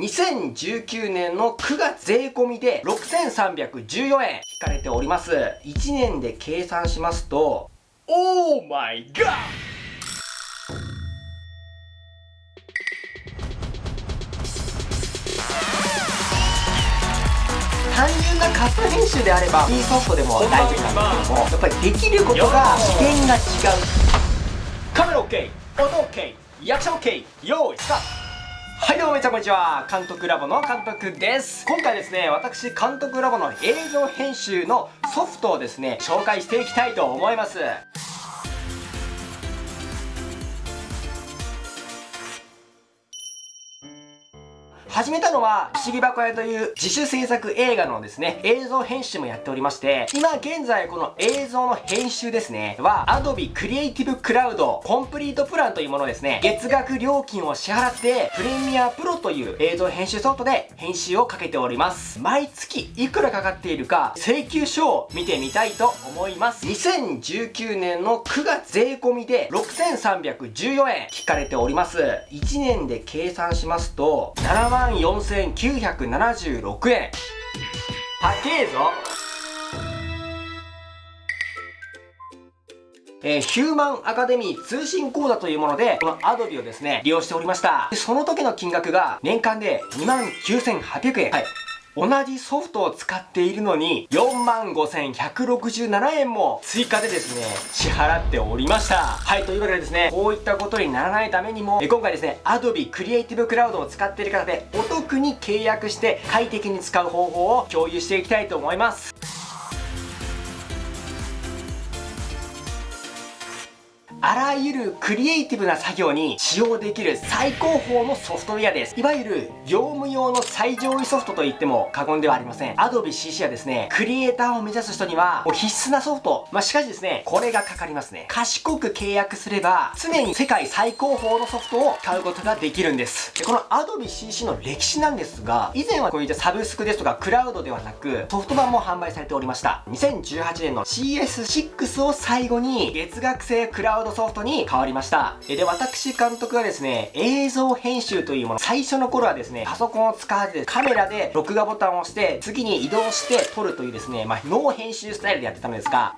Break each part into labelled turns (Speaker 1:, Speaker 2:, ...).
Speaker 1: 2019年の9月税込みで6314円引かれております。1年で計算しますと、オーマイガー単純なカット編集であれば P ソフトでも大丈夫なんですけどもやっぱりできることが次元が違う。カメラ OK 音 OK 役者 OK 用意スタートはいどうもみなさんこんにちは。監督ラボの監督です。今回ですね私監督ラボの映像編集のソフトをですね紹介していきたいと思います。始めたのは、不思議箱屋という自主制作映画のですね、映像編集もやっておりまして、今現在この映像の編集ですね、は Adobe Creative Cloud Complete プランというものですね、月額料金を支払って、プレミアプロという映像編集ソフトで編集をかけております。毎月いくらかかっているか、請求書を見てみたいと思います。2019年の9月税込みで6314円引かれております。1年で計算しますと、7万万4976円高えぞえー、ヒューマンアカデミー通信講座というもので、このアドビをですね、利用しておりました。その時の金額が年間で29,800円。はい。同じソフトを使っているのに45,167円も追加でですね支払っておりました。はいというわけでですねこういったことにならないためにも今回ですね Adobe Creative Cloud を使っている方でお得に契約して快適に使う方法を共有していきたいと思います。あらゆるクリエイティブな作業に使用できる最高峰のソフトウェアです。いわゆる業務用の最上位ソフトと言っても過言ではありません。Adobe CC はですね、クリエイターを目指す人にはもう必須なソフト。まあ、しかしですね、これがかかりますね。賢く契約すれば、常に世界最高峰のソフトを買うことができるんです。でこの Adobe CC の歴史なんですが、以前はこういったサブスクですとかクラウドではなく、ソフト版も販売されておりました。2018年の CS6 を最後に月額制クラウドのソフトに変わりました。えで、私監督はですね、映像編集というもの、最初の頃はですね、パソコンを使わずカメラで録画ボタンを押して、次に移動して撮るというですね、まあ、ノー編集スタイルでやってたのですが、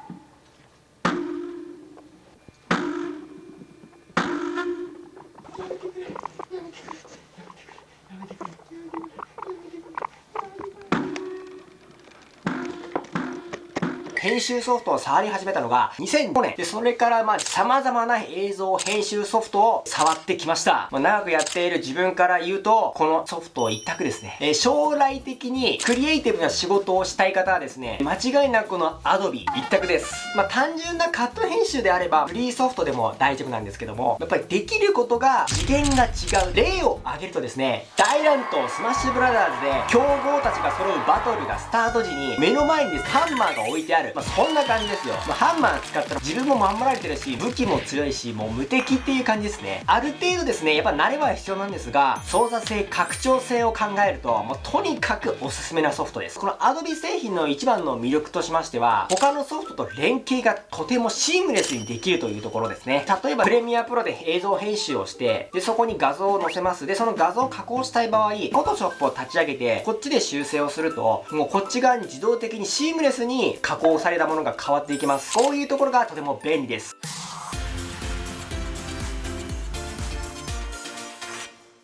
Speaker 1: 編集ソフトを触り始めたのが2005年。で、それからまあ様々な映像編集ソフトを触ってきました。まあ、長くやっている自分から言うと、このソフト一択ですね。えー、将来的にクリエイティブな仕事をしたい方はですね、間違いなくこの Adobe 一択です。まあ、単純なカット編集であればフリーソフトでも大丈夫なんですけども、やっぱりできることが次元が違う例を挙げるとですね、大乱闘スマッシュブラザーズで強豪たちが揃うバトルがスタート時に目の前にハンマーが置いてある。まあ、そんな感じですよ。まあ、ハンマー使ったら自分も守られてるし、武器も強いし、もう無敵っていう感じですね。ある程度ですね、やっぱ慣れは必要なんですが、操作性、拡張性を考えると、もうとにかくおすすめなソフトです。この Adobe 製品の一番の魅力としましては、他のソフトと連携がとてもシームレスにできるというところですね。例えば、プレミアプロで映像編集をして、で、そこに画像を載せます。で、その画像を加工したい場合、Photoshop を立ち上げて、こっちで修正をすると、もうこっち側に自動的にシームレスに加工されたものが変わっていきます。こういうところがとても便利です。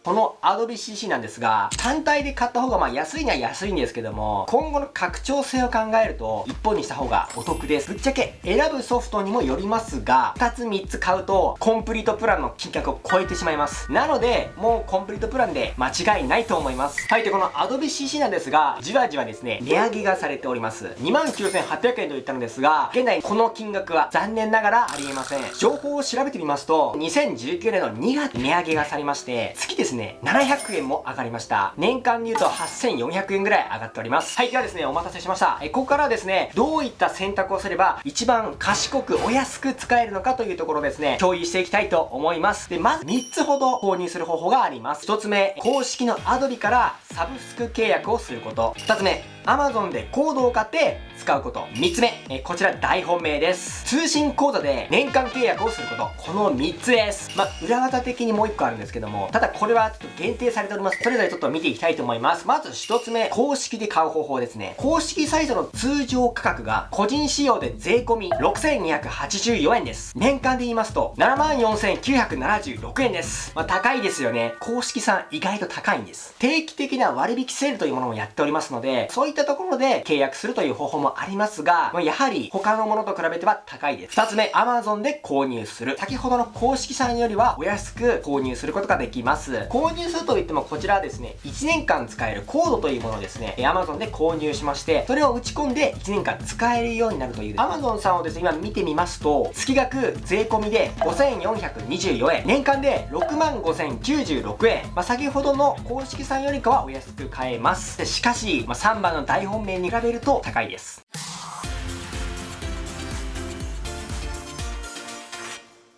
Speaker 1: この Adobe CC なんですが、単体で買った方がまあ安いには安いんですけども、今後の拡張性を考えると、1本にした方がお得です。ぶっちゃけ選ぶソフトにもよりますが、2つ3つ買うと、コンプリートプランの金額を超えてしまいます。なので、もうコンプリートプランで間違いないと思います。はい、で、この Adobe CC なんですが、じわじわですね、値上げがされております。29,800円と言ったのですが、現在この金額は残念ながらありえません。情報を調べてみますと、2019年の2月値上げがされまして、月ですね、ね、700円も上がりました。年間で言うと8400円ぐらい上がっております。はい、ではですね、お待たせしました。え、ここからはですね、どういった選択をすれば一番賢くお安く使えるのかというところですね、共有していきたいと思います。で、まず3つほど購入する方法があります。1つ目、公式の Adobe からサブスク契約をすること。2つ目、Amazon でコードを買って使うこと。3つ目、えこちら大本命です。通信講座で年間契約をすること。この3つです。まあ、裏技的にもう1個あるんですけども、ただこれはちょっと限定されております。それぞれちょっと見ていきたいと思います。まず1つ目、公式で買う方法ですね。公式サイトの通常価格が個人仕様で税込6284円です。年間で言いますと74,976円です。まあ、高いですよね。公式さん意外と高いんです。定期的な割引セールというものもやっておりますので、そういったところで契約するという方法もありますが、まあ、やはり他のものと比べては高いです。2つ目、Amazon で購入する。先ほどの公式さんよりはお安く購入することができます。購入するといってもこちらはですね、1年間使えるコードというものをですね、Amazon で購入しまして、それを打ち込んで1年間使えるようになるという。Amazon さんをですね、今見てみますと、月額税込みで5424円、年間で6万5096円。まあ、先ほどの公式さんよりかはお安く買えます。しかし、まあ、3番の大本命に比べると高いです。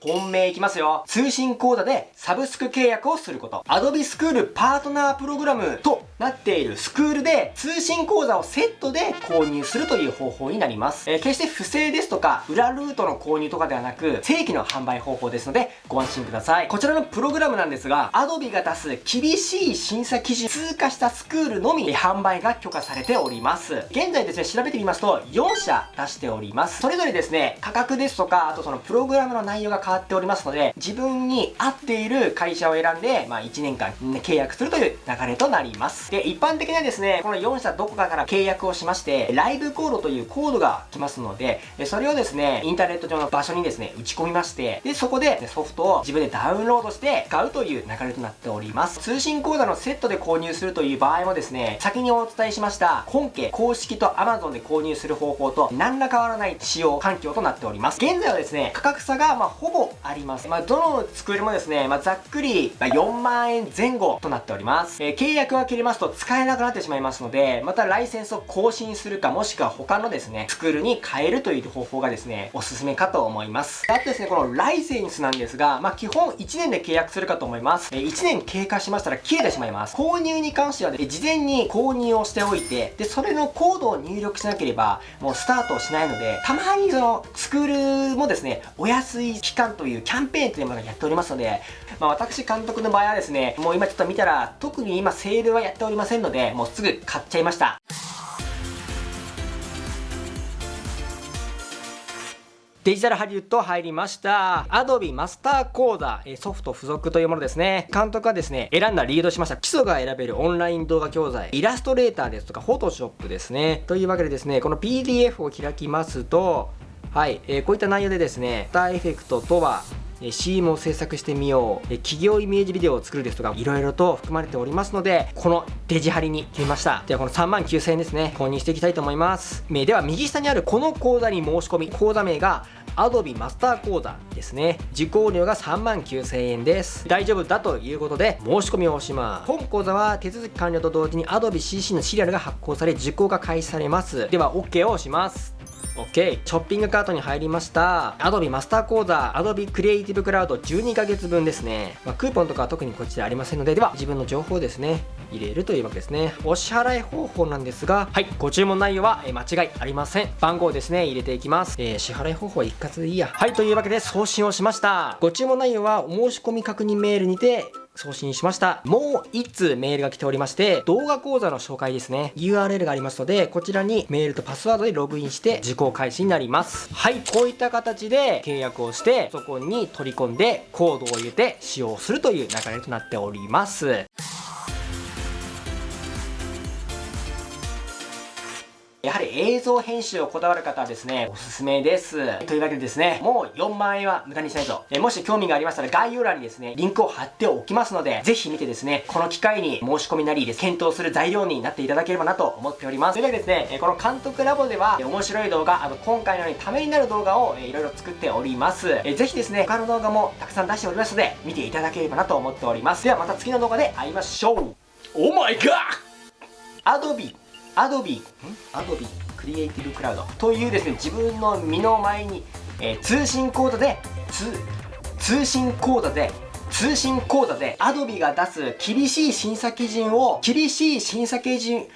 Speaker 1: 本命いきますよ。通信講座でサブスク契約をすること。Adobe School パートナープログラムとなっているスクールで通信講座をセットで購入するという方法になります。えー、決して不正ですとか裏ルートの購入とかではなく正規の販売方法ですのでご安心ください。こちらのプログラムなんですが Adobe が出す厳しい審査基準通過したスクールのみ販売が許可されております。現在ですね、調べてみますと4社出しております。それぞれですね、価格ですとか、あとそのプログラムの内容が変変わっておりますので、自分に合っている会社を選んで、まあ1年間、契約するという流れとなります。で、一般的にはですね、この4社どこかから契約をしまして、ライブコードというコードが来ますので、それをですね、インターネット上の場所にですね、打ち込みまして、で、そこでソフトを自分でダウンロードして使うという流れとなっております。通信講座のセットで購入するという場合もですね、先にお伝えしました本家公式と Amazon で購入する方法と何ら変わらない使用環境となっております。現在はですね、価格差がまほぼあります。まあ、どのスクールもですね、まあ、ざっくりま4万円前後となっております。えー、契約が切れますと使えなくなってしまいますので、またライセンスを更新するか、もしくは他のですね、スクールに変えるという方法がですね、おすすめかと思います。あとですね、このライセンスなんですが、まあ、基本1年で契約するかと思います。え1年経過しましたら消えてしまいます。購入に関しては、ね、事前に購入をしておいて、で、それのコードを入力しなければ、もうスタートしないので、たまにその、スクールもですね、お安い期間というキャンペーンというものをやっておりますので、まあ、私監督の場合はですね、もう今ちょっと見たら、特に今セールはやっておりませんので、もうすぐ買っちゃいました。デジタルハリウッド入りました。Adobe マスター講座、ソフト付属というものですね。監督がですね、選んだリードしました。基礎が選べるオンライン動画教材、イラストレーターですとか、フォトショップですね。というわけでですね、この PDF を開きますと、はい、えー、こういった内容でですね、スターエフェクトとは、CM を制作してみよう企業イメージビデオを作るですとかいろいろと含まれておりますのでこのデジハリに決めました。ではこの3万9000円ですね購入していきたいと思います。では右下にあるこの講座に申し込み講座名が Adobe マスター講座ですね。受講料が3万9000円です。大丈夫だということで申し込みを押します。本講座は手続き完了と同時に Adobe CC のシリアルが発行され受講が開始されます。では OK を押します。OK ショッピングカートに入りました。Adobe マスター講座 Adobe Creative Cloud 12ヶ月分ですね、まあ、クーポンとかは特にこっちらありませんのででは自分の情報をですね入れるというわけですね。お支払い方法なんですがはいご注文内容は間違いありません。番号ですね入れていきます、えー、支払い方法は一括でいいや。はいというわけで送信をしました。ご注文内容はお申し込み確認メールにて送信しました。もう1通メールが来ておりまして、動画講座の紹介ですね。URL がありますので、こちらにメールとパスワードでログインして受講開始になります。はい、こういった形で契約をして、そこに取り込んでコードを入れて使用するという流れとなっております。映像編集をこだわる方はですね、おすすめです。というわけでですね、もう4万円は無駄にしないと。えもし興味がありましたら概要欄にですね、リンクを貼っておきますので、ぜひ見てですね、この機会に申し込みなりです、検討する材料になっていただければなと思っております。それではですね、この監督ラボでは、面白い動画、あと今回のようにためになる動画をいろいろ作っております。ぜひですね、他の動画もたくさん出しておりますので、見ていただければなと思っております。ではまた次の動画で会いましょう !Oh my god! Adobe アドビ、ん？アドビクリエイティブクラウドというですね、自分の身の前に、えー、通信講座で、通信講座で、通信講座で、アドビが出す厳しい審査基準を、厳しい審査基準、